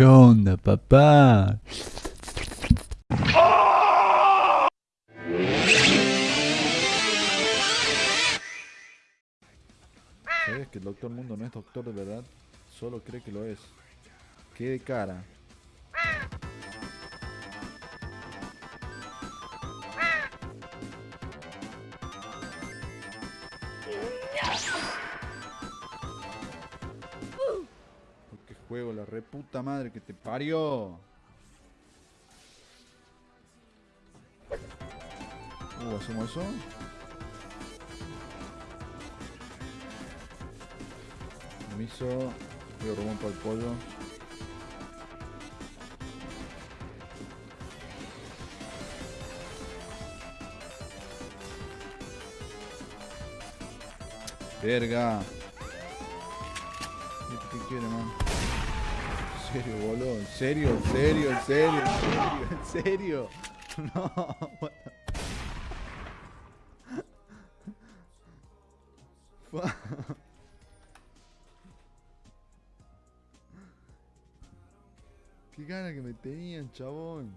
¿Qué onda, papá? ¿Sabes que el Doctor Mundo no es doctor de verdad? Solo cree que lo es. ¡Qué cara! Reputa madre que te parió. Uh, ¿hacemos eso? Permiso. Voy a romper el pollo. Verga. Serio, boludo? ¿En serio? ¿En serio? ¿En serio? ¿En serio? ¿En serio? No. what the-. Qué gana que me tenían, chabón.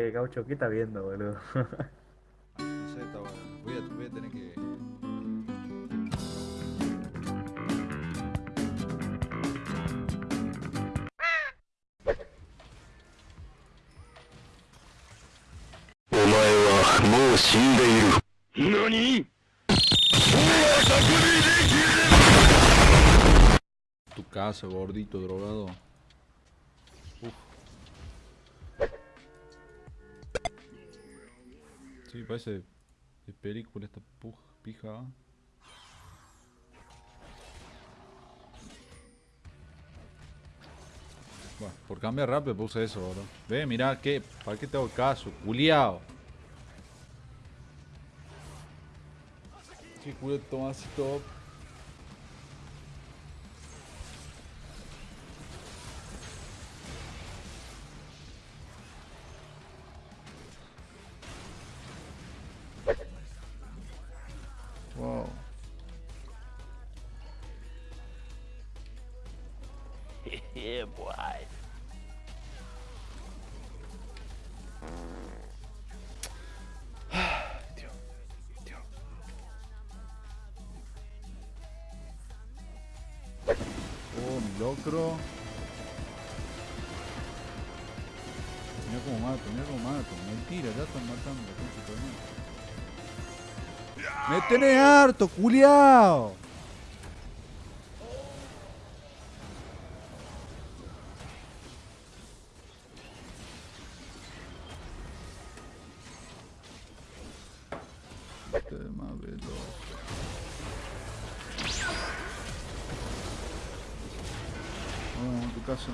Eh, Gaucho, ¿qué está viendo, boludo? No sé, está bueno. Voy a, voy a tener que. Tu casa, gordito, drogado. Parece de película esta puja, pija. ¿ah? Bueno, por cambiar rápido puse eso, bro. Ve, mirá, ¿qué? ¿para qué te hago caso? Culiao. Qué culo tomas top. Yeah, boy. Oh, mi locro. Mira cómo mato, mira cómo mato. Mentira, ya están matando. ¡Me tenés harto, culiao! Veloz. Vamos tu casa.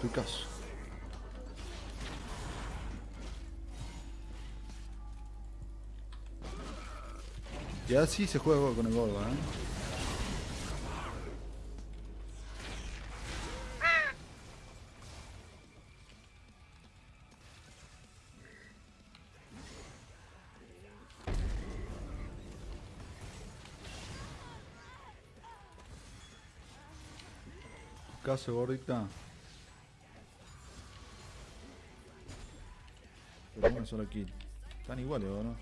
Tu casa. Y así se juega con el gordo, ¿eh? Tu casa, gordita. Pero una sola kill. Están iguales, ¿o no?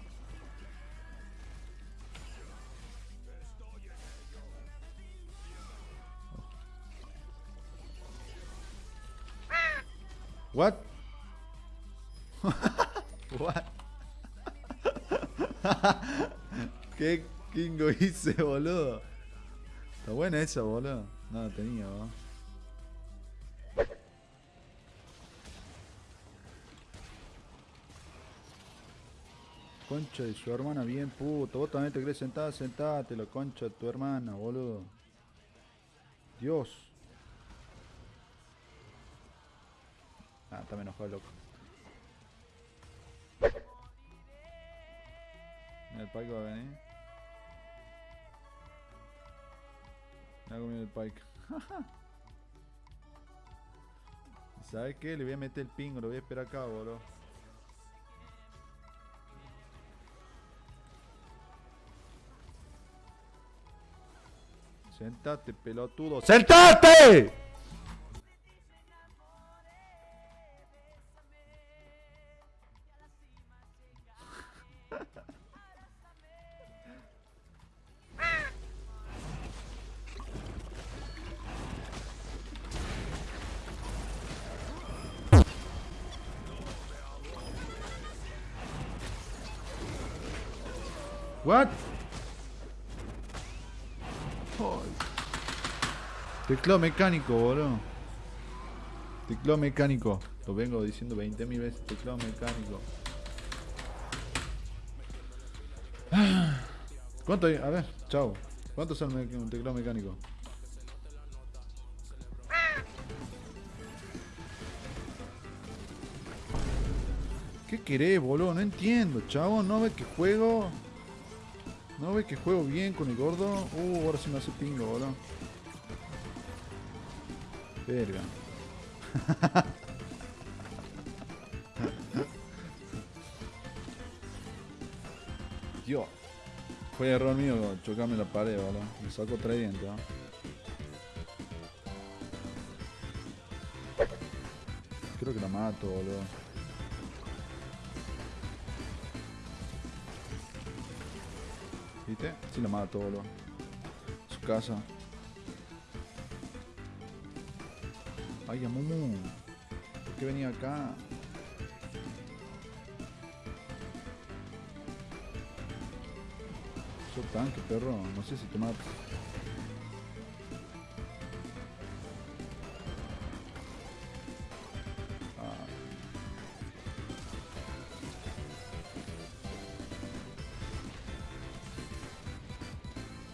What? What? ¿Qué kingo hice, boludo? Está buena esa, boludo. No tenía. Concha de su hermana, bien puto. Vos también te querés sentar, sentate, la concha de tu hermana, boludo. Dios. Ah, está enojado, loco. El Paco va a venir. Me hago el pike. ¿Y ¿Sabes qué? Le voy a meter el pingo, lo voy a esperar acá, boludo. Sentate, pelotudo. ¡Sentate! What? Teclado mecánico, boludo. Teclado mecánico. Lo vengo diciendo 20.000 veces. Teclado mecánico. ¿Cuánto hay? A ver, chao. ¿Cuánto sale un teclado mecánico? ¿Qué querés, boludo? No entiendo, chavo. ¿No ves que juego? ¿No ves que juego bien con el gordo? Uh, ahora sí me hace pingo, boludo. Verga. Dios. Fue error mío chocarme la pared, boludo. Me saco tres dientes. Creo que la mato, boludo. ¿Viste? Sí la mato, boludo. Su casa. Ay, Amumu. ¿Por qué venía acá? Sos tanque, perro. No sé si te mato. Ah.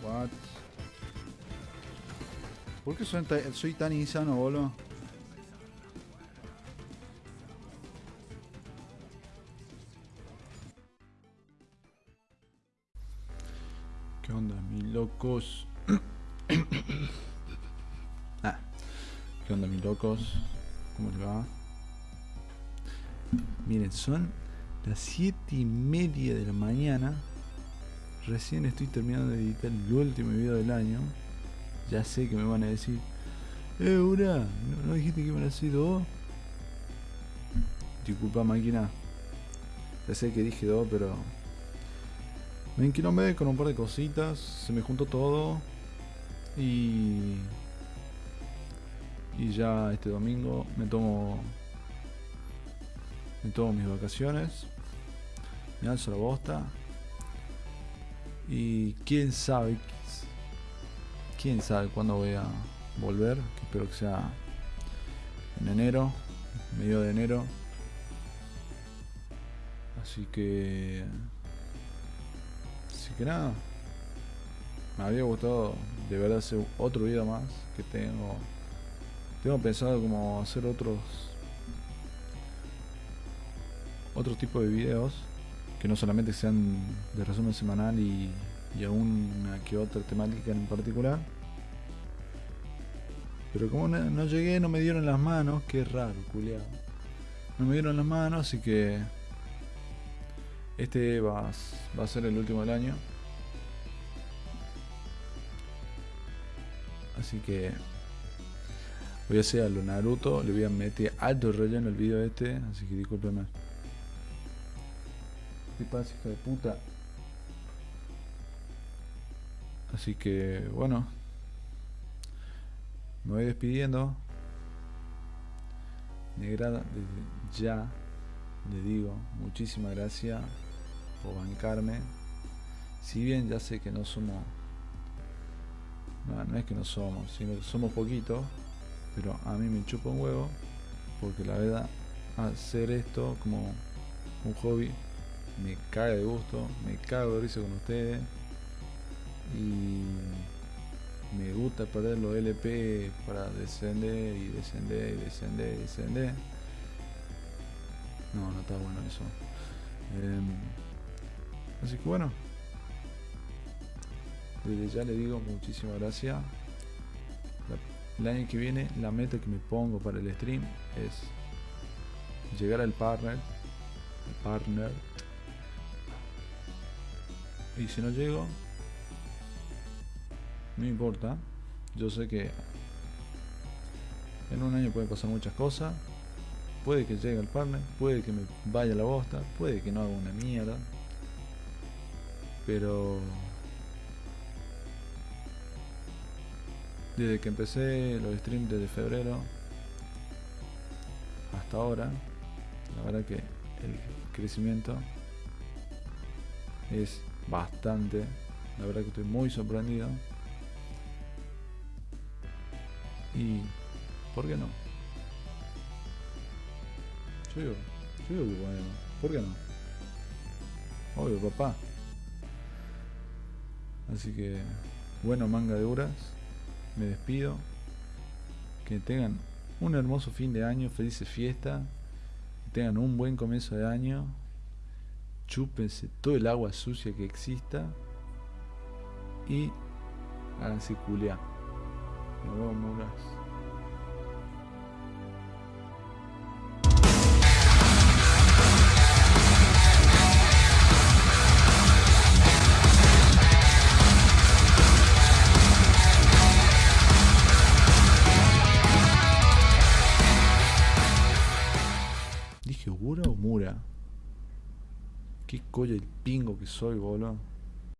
What? ¿Por qué soy, soy tan insano, boludo? Locos? ah, ¿qué onda, mis locos? ¿Cómo les va? Miren, son las 7 y media de la mañana. Recién estoy terminando de editar el último video del año. Ya sé que me van a decir, eh, Ura, ¿no, dijiste que iban a ser dos? Disculpa, máquina. Ya sé que dije dos, pero me enquilomé con un par de cositas, se me juntó todo y y ya este domingo me tomo me tomo mis vacaciones, me alzo la bosta y quién sabe quién sabe cuándo voy a volver, espero que sea en enero, medio de enero. Así que Así que nada. Me había gustado de verdad hacer otro video más que tengo. Tengo pensado como hacer otros otro tipo de videos que no solamente sean de resumen semanal y, y una que otra temática en particular. Pero como no, no llegué, no me dieron las manos, qué raro, culiado. No me dieron las manos, así que este va, a ser el último del año. Así que voy a hacer a lo Naruto. Le voy a meter alto relleno el video este. Así que discúlpeme. ¿Qué pasa, hija de puta? Así que bueno. Me voy despidiendo. Negra, desde ya le digo muchísimas gracias por bancarme. Si bien ya sé que no somos, no, es que no somos, sino que somos poquitos, pero a mí me chupa un huevo, porque la verdad, hacer esto como un hobby me caga de gusto, me cago de risa con ustedes y me gusta perder los LP para descender y descender y descender y descender. No, no está bueno eso. Em, así que bueno. Desde ya le digo muchísimas gracias. el año que viene la meta que me pongo para el stream es llegar al partner. partner. Y si no llego, no importa. Yo sé que en un año pueden pasar muchas cosas. Puede que llegue al partner, puede que me vaya a la bosta, puede que no haga una mierda. Pero desde que empecé los streams desde febrero hasta ahora, la verdad que el crecimiento es bastante. La verdad que estoy muy sorprendido. Y ¿por qué no? Yo digo, yo bueno, ¿por qué no? Obvio, papá. Así que, bueno, manga de horas. Me despido. Que tengan un hermoso fin de año, felices fiestas. Que tengan un buen comienzo de año. Chúpense todo el agua sucia que exista. Y háganse culiar. Nos vemos, coño el pingo que soy, boludo?